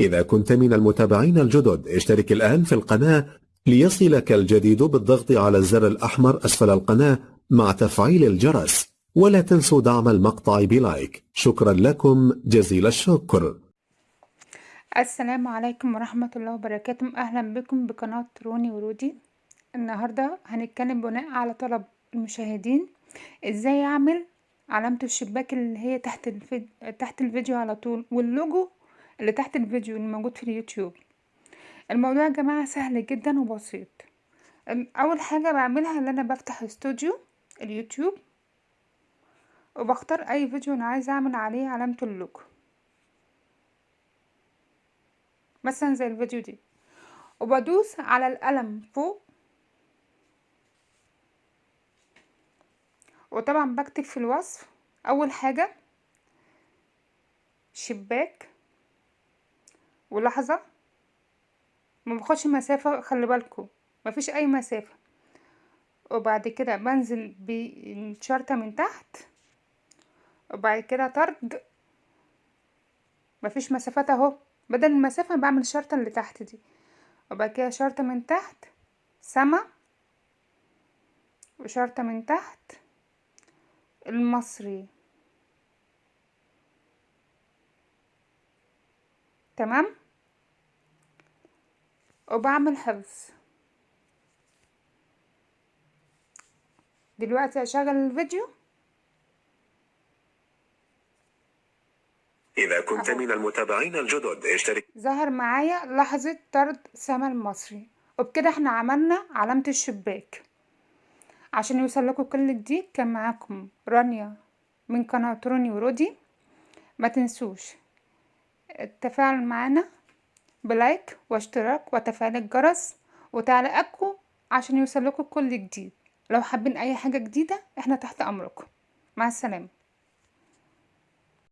إذا كنت من المتابعين الجدد اشترك الآن في القناة ليصلك الجديد بالضغط على الزر الأحمر أسفل القناة مع تفعيل الجرس ولا تنسوا دعم المقطع بلايك. شكرا لكم جزيل الشكر. السلام عليكم ورحمة الله وبركاته. أهلا بكم بقناة روني ورودي. النهاردة هنتكلم بناء على طلب المشاهدين. إزاي أعمل؟ علامة الشباك اللي هي تحت الفيديو تحت الفيديو على طول واللوجو اللي تحت الفيديو اللي موجود في اليوتيوب. الموضوع يا جماعة سهل جدا وبسيط. أول حاجة بعملها إن أنا بفتح استوديو اليوتيوب وبختار أي فيديو أنا عايزة أعمل عليه علامة اللوجو. مثلا زي الفيديو دي. وبدوس على القلم فوق. وطبعا بكتب في الوصف. أول حاجة شباك. ولحظة. ما باخدش مسافة خلي بالكم مفيش أي مسافة. وبعد كده بنزل بالشرطة من تحت. وبعد كده طرد. مفيش مسافات أهو. بدل المسافة بعمل الشرطة اللي تحت دي. وبعد كده شرطة من تحت. سما. وشرطة من تحت. المصري. تمام؟ وبعمل حفظ. دلوقتي هشغل الفيديو. إذا كنت من المتابعين الجدد اشترك. ظهر معايا لحظة طرد سما المصري وبكده إحنا عملنا علامة الشباك. عشان يوصل لكم كل جديد كان معاكم رانيا من قناة روني ورودي. ما تنسوش التفاعل معنا بلايك واشتراك وتفعيل الجرس وتعليقاتكم عشان يوصل لكم كل جديد. لو حابين أي حاجة جديدة إحنا تحت أمركم. مع السلامة.